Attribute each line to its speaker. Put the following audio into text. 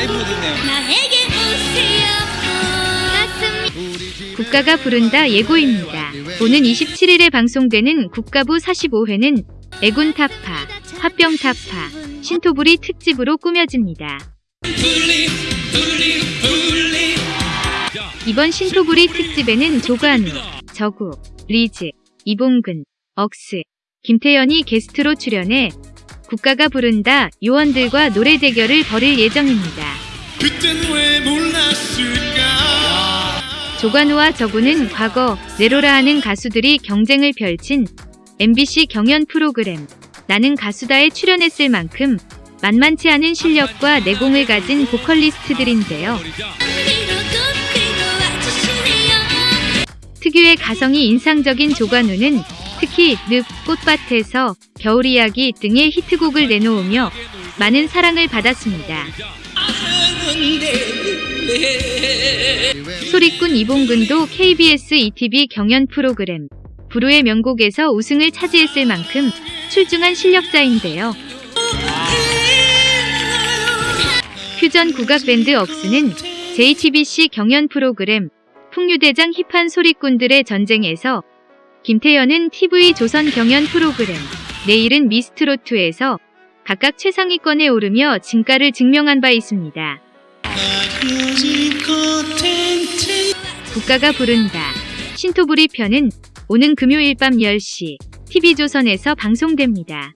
Speaker 1: 라이브 듣네요. 국가가 부른다 예고입니다. 오는 27일에 방송되는 국가부 45회는 액운타파, 화병타파, 신토불이 특집으로 꾸며집니다. 이번 신토불이 특집에는 조관우, 적우, 리즈, 이봉근, 억스, 김태연이 게스트로 출연해 국가가 부른다 요원들과 노래 대결을 벌일 예정입니다.
Speaker 2: 그땐 왜 몰랐을까
Speaker 1: 조관우와 저구는 과거 네로라 하는 가수들이 경쟁을 펼친 MBC 경연 프로그램 나는 가수다에 출연했을 만큼 만만치 않은 실력과 내공을 가진 보컬리스트들인데요. 특유의 가성이 인상적인 조관우는 특히 늪, 꽃밭에서 겨울 이야기 등의 히트곡을 내놓으며 많은 사랑을 받았습니다. 소리꾼 이봉근도 KBS ETV 경연 프로그램 부르의 명곡에서 우승을 차지했을 만큼 출중한 실력자인데요. 퓨전 국악 밴드 억스는 JTBC 경연 프로그램 풍류대장 힙한 소리꾼들의 전쟁에서 김태연은 TV 조선 경연 프로그램 내일은 미스트롯2에서 각각 최상위권에 오르며 진가를 증명한 바 있습니다. 국가가 부른다. 신토부리 편은 오는 금요일 밤 10시 TV조선에서 방송됩니다.